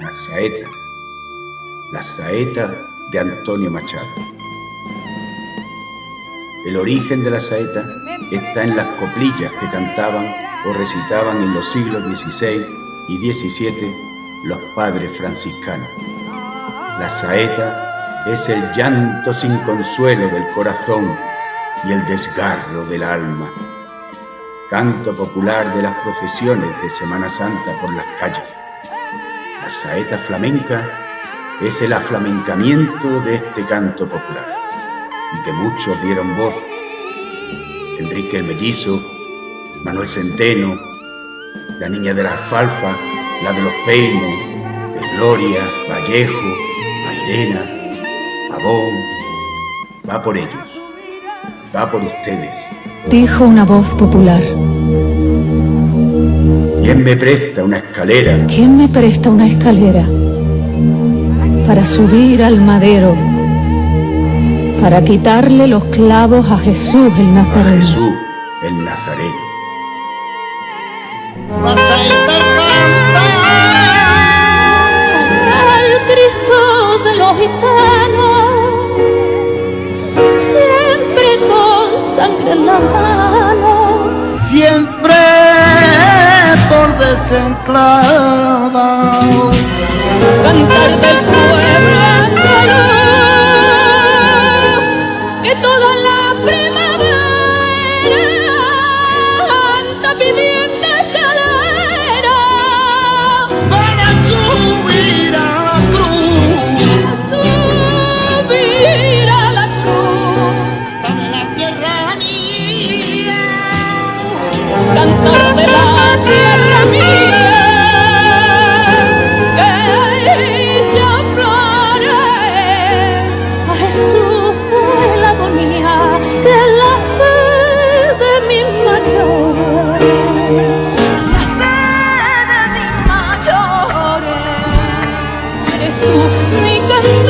La saeta. La saeta de Antonio Machado. El origen de la saeta está en las coplillas que cantaban o recitaban en los siglos XVI y XVII los padres franciscanos. La saeta es el llanto sin consuelo del corazón y el desgarro del alma. Canto popular de las procesiones de Semana Santa por las calles. Saeta flamenca es el aflamencamiento de este canto popular y que muchos dieron voz. Enrique el Mellizo, Manuel Centeno, la niña de la alfalfa, la de los peines, Gloria, Vallejo, Mairena, Pavón, va por ellos, va por ustedes. Dijo una voz popular. ¿Quién me presta una escalera? ¿Quién me presta una escalera para subir al madero? Para quitarle los clavos a Jesús el A Nazareno. Jesús el Nazareno. La saeta canta Al Cristo de los gitanos, siempre con sangre en la mano. Por desenclavado. cantar del pueblo andaluz que toda la primavera anda pidiendo fe